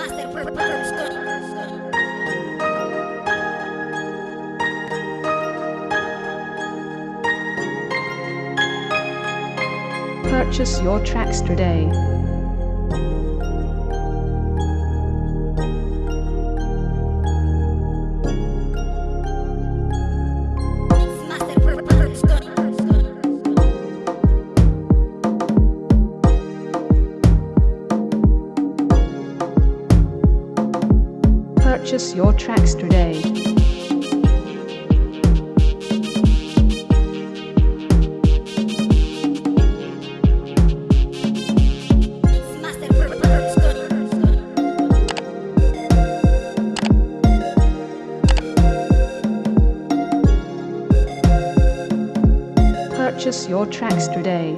Master Production. Purchase your tracks today. Purchase your tracks today. Purchase your tracks today.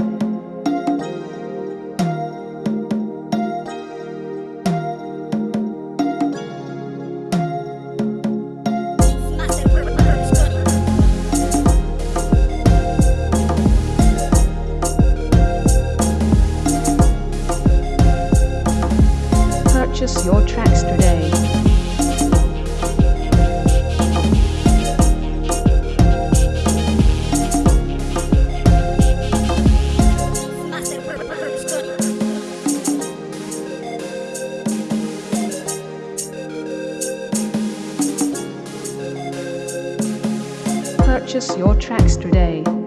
Purchase your tracks today. Purchase your tracks today.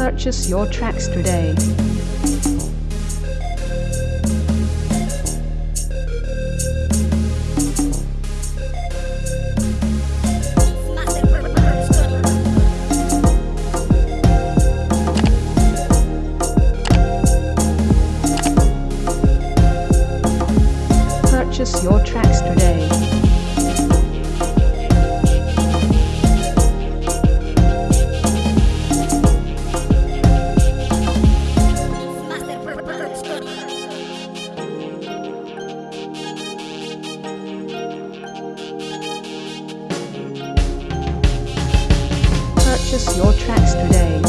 Purchase your tracks today. Purchase your tracks today. Purchase your tracks today.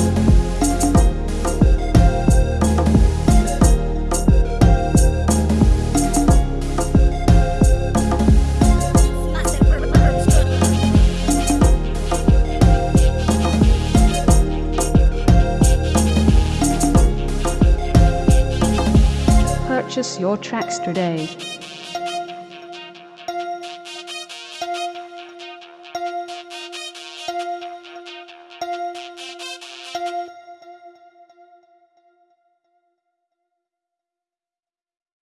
Purchase your tracks today.